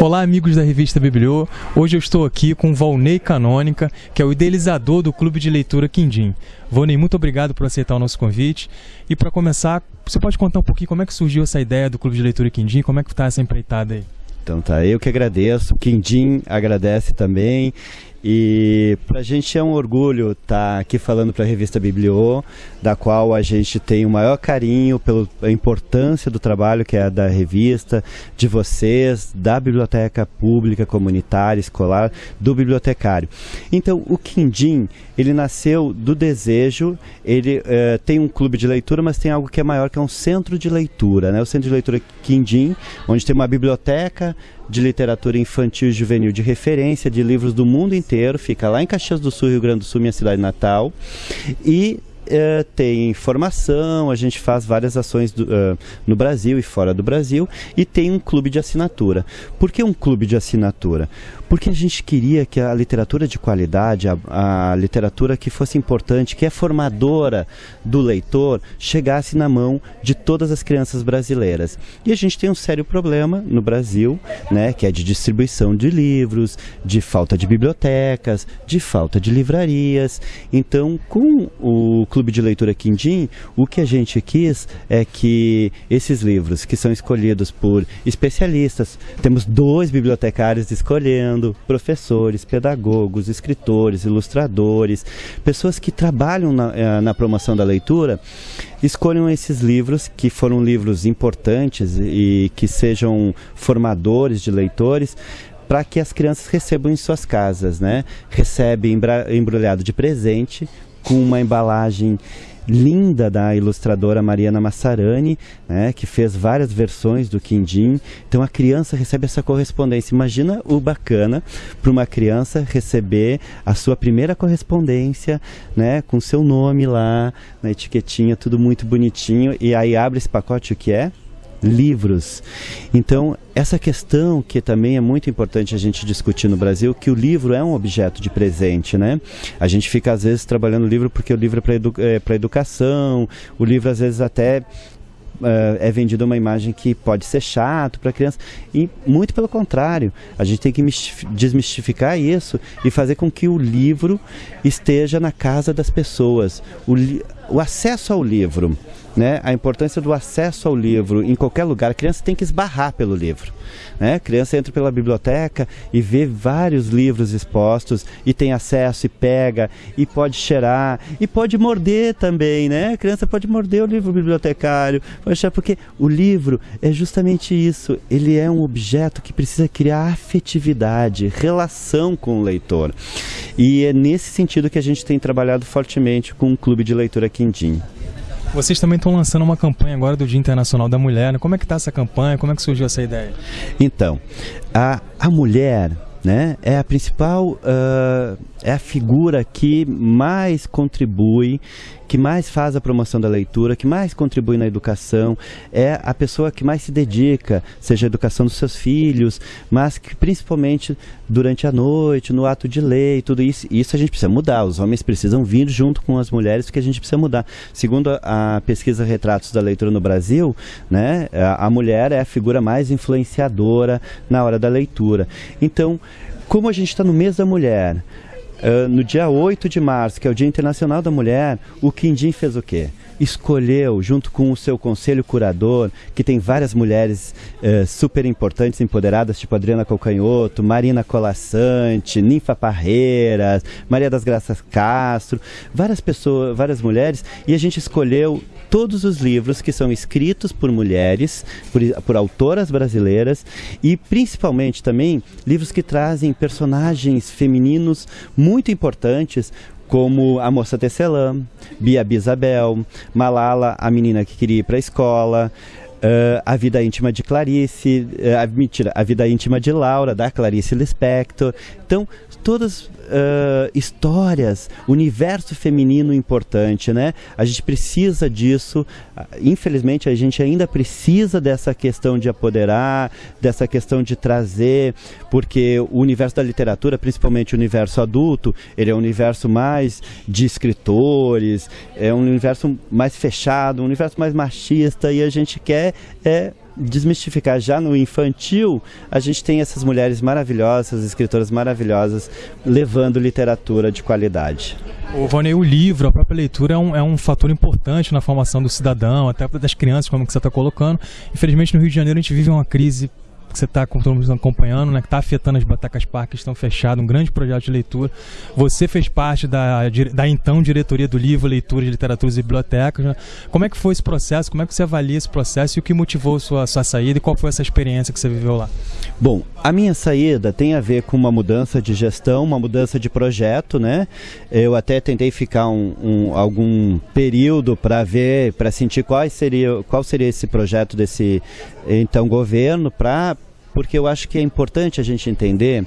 Olá, amigos da revista Bibliô. Hoje eu estou aqui com Valnei Canônica, que é o idealizador do Clube de Leitura Quindim. Valnei, muito obrigado por aceitar o nosso convite. E para começar, você pode contar um pouquinho como é que surgiu essa ideia do Clube de Leitura Quindim? Como é que está essa empreitada aí? Então tá, eu que agradeço, o Quindim agradece também. E para a gente é um orgulho estar tá aqui falando para a revista Bibliô, da qual a gente tem o maior carinho pela importância do trabalho que é da revista, de vocês, da biblioteca pública, comunitária, escolar, do bibliotecário. Então, o Quindim, ele nasceu do desejo, ele uh, tem um clube de leitura, mas tem algo que é maior, que é um centro de leitura, né? O centro de leitura Quindim, onde tem uma biblioteca, de literatura infantil e juvenil de referência de livros do mundo inteiro, fica lá em Caxias do Sul, Rio Grande do Sul, minha cidade natal. E uh, tem formação, a gente faz várias ações do, uh, no Brasil e fora do Brasil, e tem um clube de assinatura. Por que um clube de assinatura? Porque a gente queria que a literatura de qualidade, a, a literatura que fosse importante, que é formadora do leitor, chegasse na mão de todas as crianças brasileiras. E a gente tem um sério problema no Brasil, né, que é de distribuição de livros, de falta de bibliotecas, de falta de livrarias. Então, com o Clube de Leitura Quindim, o que a gente quis é que esses livros que são escolhidos por especialistas, temos dois bibliotecários escolhendo, professores, pedagogos, escritores, ilustradores, pessoas que trabalham na, eh, na promoção da leitura, escolham esses livros que foram livros importantes e que sejam formadores de leitores para que as crianças recebam em suas casas, né? Recebe embrulhado de presente com uma embalagem linda da ilustradora Mariana Massarani, né, que fez várias versões do Quindim. Então a criança recebe essa correspondência. Imagina o bacana para uma criança receber a sua primeira correspondência, né, com seu nome lá na etiquetinha, tudo muito bonitinho. E aí abre esse pacote o que é? Livros. Então, essa questão que também é muito importante a gente discutir no Brasil, que o livro é um objeto de presente, né? A gente fica às vezes trabalhando o livro porque o livro é para edu é educação, o livro às vezes até Uh, é vendida uma imagem que pode ser chato para criança. E muito pelo contrário, a gente tem que desmistificar isso e fazer com que o livro esteja na casa das pessoas. O, o acesso ao livro né, a importância do acesso ao livro em qualquer lugar. A criança tem que esbarrar pelo livro. Né? A criança entra pela biblioteca e vê vários livros expostos e tem acesso e pega e pode cheirar e pode morder também, né? A criança pode morder o livro bibliotecário, porque o livro é justamente isso. Ele é um objeto que precisa criar afetividade, relação com o leitor. E é nesse sentido que a gente tem trabalhado fortemente com o Clube de Leitura Quindim. Vocês também estão lançando uma campanha agora do Dia Internacional da Mulher. Né? Como é que está essa campanha? Como é que surgiu essa ideia? Então, a, a mulher né, é a principal, uh, é a figura que mais contribui que mais faz a promoção da leitura, que mais contribui na educação, é a pessoa que mais se dedica, seja a educação dos seus filhos, mas que principalmente durante a noite, no ato de ler e tudo isso, isso a gente precisa mudar. Os homens precisam vir junto com as mulheres, porque a gente precisa mudar. Segundo a, a pesquisa Retratos da Leitura no Brasil, né, a, a mulher é a figura mais influenciadora na hora da leitura. Então, como a gente está no mês da mulher, Uh, no dia 8 de março, que é o Dia Internacional da Mulher, o Quindim fez o quê? Escolheu, junto com o seu conselho curador, que tem várias mulheres eh, super importantes, empoderadas, tipo Adriana Colcanhoto, Marina Colassante, Ninfa Parreiras, Maria das Graças Castro, várias pessoas, várias mulheres, e a gente escolheu todos os livros que são escritos por mulheres, por, por autoras brasileiras, e principalmente também livros que trazem personagens femininos muito importantes, como A Moça Tecelã, Bia Bisabel, Malala, a menina que queria ir para a escola, uh, A Vida Íntima de Clarice, uh, a, mentira, A Vida Íntima de Laura, da Clarice Lispector. Então, todas uh, histórias, universo feminino importante, né? A gente precisa disso. Infelizmente, a gente ainda precisa dessa questão de apoderar, dessa questão de trazer, porque o universo da literatura, principalmente o universo adulto, ele é um universo mais de escritores, é um universo mais fechado, um universo mais machista, e a gente quer é, é desmistificar já no infantil, a gente tem essas mulheres maravilhosas, escritoras maravilhosas, levando literatura de qualidade. O Vonei, o livro, a própria leitura é um, é um fator importante na formação do cidadão, até das crianças, como que você está colocando. Infelizmente, no Rio de Janeiro, a gente vive uma crise que você está acompanhando, né, que está afetando as Batacas Parques, que estão fechadas, um grande projeto de leitura. Você fez parte da, da então diretoria do livro, leitura de literaturas e bibliotecas. Né? Como é que foi esse processo? Como é que você avalia esse processo e o que motivou sua, sua saída e qual foi essa experiência que você viveu lá? Bom, a minha saída tem a ver com uma mudança de gestão, uma mudança de projeto, né? Eu até tentei ficar um, um algum período para ver, para sentir qual seria, qual seria esse projeto desse então governo, para porque eu acho que é importante a gente entender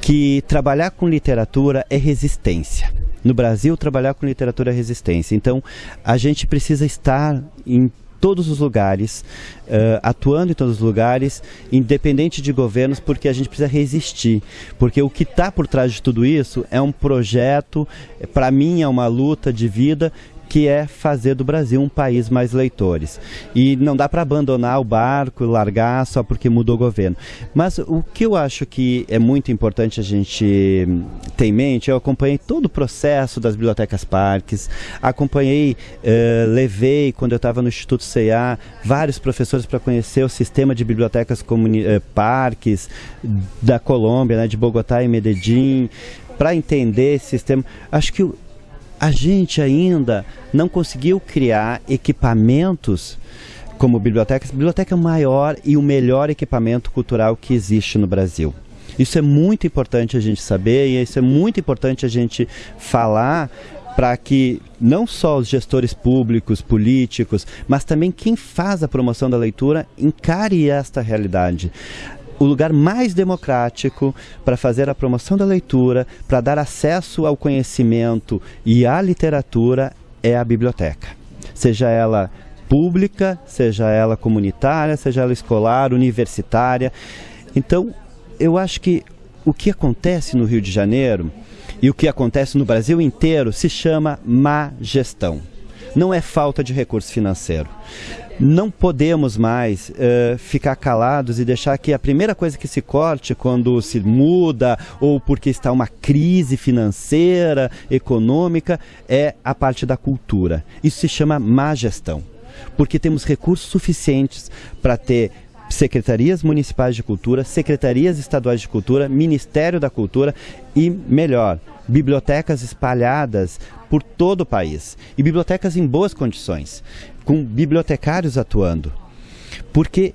que trabalhar com literatura é resistência. No Brasil, trabalhar com literatura é resistência. Então, a gente precisa estar em todos os lugares, uh, atuando em todos os lugares, independente de governos, porque a gente precisa resistir. Porque o que está por trás de tudo isso é um projeto, para mim é uma luta de vida que é fazer do Brasil um país mais leitores. E não dá para abandonar o barco largar só porque mudou o governo. Mas o que eu acho que é muito importante a gente ter em mente, eu acompanhei todo o processo das bibliotecas parques, acompanhei, uh, levei, quando eu estava no Instituto CEA, vários professores para conhecer o sistema de bibliotecas uh, parques da Colômbia, né, de Bogotá e Medellín, para entender esse sistema. Acho que a gente ainda não conseguiu criar equipamentos como bibliotecas. Biblioteca é o maior e o melhor equipamento cultural que existe no Brasil. Isso é muito importante a gente saber e isso é muito importante a gente falar para que não só os gestores públicos, políticos, mas também quem faz a promoção da leitura encare esta realidade o lugar mais democrático para fazer a promoção da leitura, para dar acesso ao conhecimento e à literatura é a biblioteca. Seja ela pública, seja ela comunitária, seja ela escolar, universitária. Então, eu acho que o que acontece no Rio de Janeiro e o que acontece no Brasil inteiro se chama má gestão. Não é falta de recurso financeiro não podemos mais uh, ficar calados e deixar que a primeira coisa que se corte quando se muda ou porque está uma crise financeira, econômica, é a parte da cultura. Isso se chama má gestão, porque temos recursos suficientes para ter secretarias municipais de cultura, secretarias estaduais de cultura, Ministério da Cultura e, melhor, bibliotecas espalhadas por todo o país e bibliotecas em boas condições, com bibliotecários atuando. Porque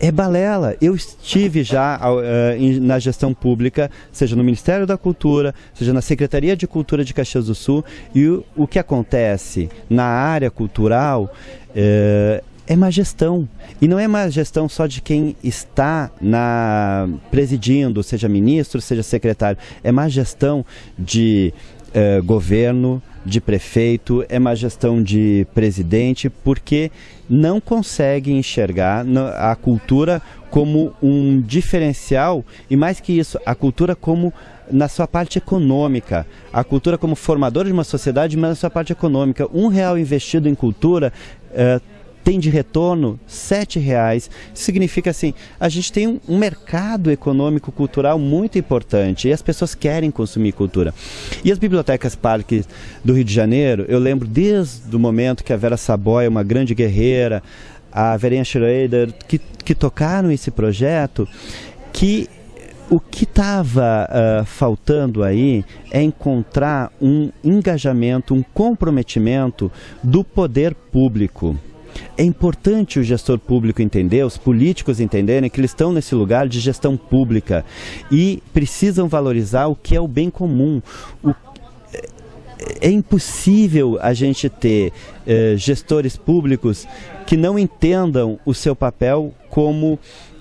é balela. Eu estive já uh, na gestão pública, seja no Ministério da Cultura, seja na Secretaria de Cultura de Caxias do Sul, e o, o que acontece na área cultural uh, é má gestão. E não é má gestão só de quem está na presidindo, seja ministro, seja secretário. É má gestão de eh, governo, de prefeito, é má gestão de presidente, porque não consegue enxergar a cultura como um diferencial e mais que isso, a cultura como na sua parte econômica, a cultura como formadora de uma sociedade, mas na sua parte econômica. Um real investido em cultura uh, tem de retorno sete reais. Significa assim, a gente tem um, mercado econômico cultural muito importante e as pessoas querem consumir cultura. E as bibliotecas parques do Rio de Janeiro, eu lembro desde o momento que a Vera Saboia, uma grande guerreira, a Verinha Schroeder, que, que tocaram esse projeto, que o que estava uh, faltando aí é encontrar um engajamento, um comprometimento do poder público. É importante o gestor público entender, os políticos entenderem que eles estão nesse lugar de gestão pública e precisam valorizar o que é o bem comum. O, é, é impossível a gente ter eh, gestores públicos que não entendam o seu papel como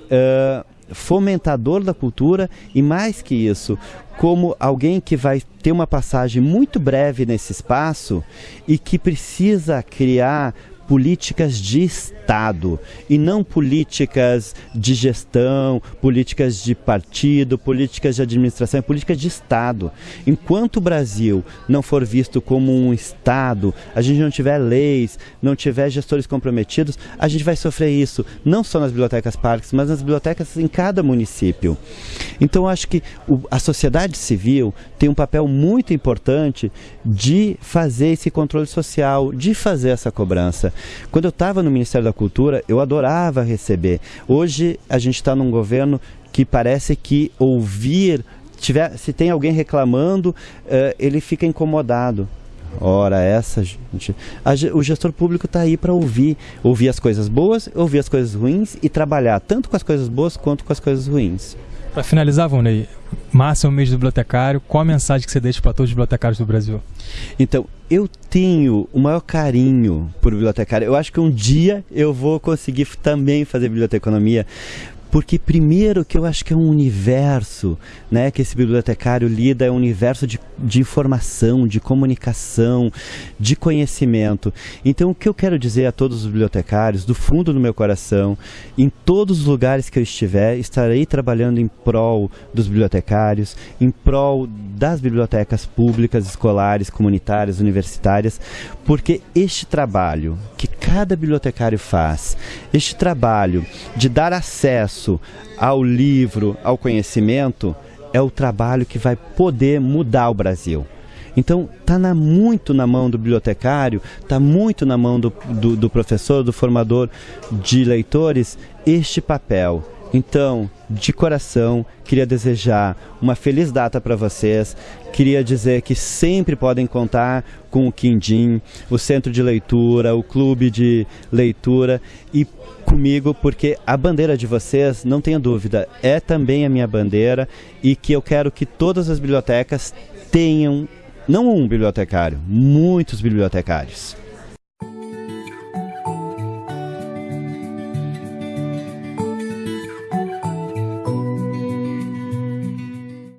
eh, fomentador da cultura e mais que isso, como alguém que vai ter uma passagem muito breve nesse espaço e que precisa criar políticas de Estado e não políticas de gestão, políticas de partido, políticas de administração, é políticas de Estado. Enquanto o Brasil não for visto como um Estado, a gente não tiver leis, não tiver gestores comprometidos, a gente vai sofrer isso, não só nas bibliotecas parques, mas nas bibliotecas em cada município. Então, acho que a sociedade civil tem um papel muito importante de fazer esse controle social, de fazer essa cobrança. Quando eu estava no Ministério da Cultura, eu adorava receber. Hoje a gente está num governo que parece que ouvir, tiver, se tem alguém reclamando, uh, ele fica incomodado. Ora, essa gente. A, o gestor público está aí para ouvir, ouvir as coisas boas, ouvir as coisas ruins e trabalhar tanto com as coisas boas quanto com as coisas ruins. Para finalizar, Vonei, março é o mês do bibliotecário. Qual a mensagem que você deixa para todos os bibliotecários do Brasil? Então, eu tenho o maior carinho por bibliotecário. Eu acho que um dia eu vou conseguir também fazer biblioteconomia, porque primeiro que eu acho que é um universo né, que esse bibliotecário lida, é um universo de, de informação, de comunicação, de conhecimento. Então o que eu quero dizer a todos os bibliotecários, do fundo do meu coração, em todos os lugares que eu estiver, estarei trabalhando em prol dos bibliotecários, em prol das bibliotecas públicas, escolares, comunitárias, universitárias, porque este trabalho que cada bibliotecário faz, este trabalho de dar acesso ao livro, ao conhecimento, é o trabalho que vai poder mudar o Brasil. Então, está muito na mão do bibliotecário, está muito na mão do, do, do professor, do formador de leitores, este papel. Então, de coração, queria desejar uma feliz data para vocês. Queria dizer que sempre podem contar com o Quindim, o Centro de Leitura, o Clube de Leitura e comigo, porque a bandeira de vocês, não tenha dúvida, é também a minha bandeira e que eu quero que todas as bibliotecas tenham, não um bibliotecário, muitos bibliotecários.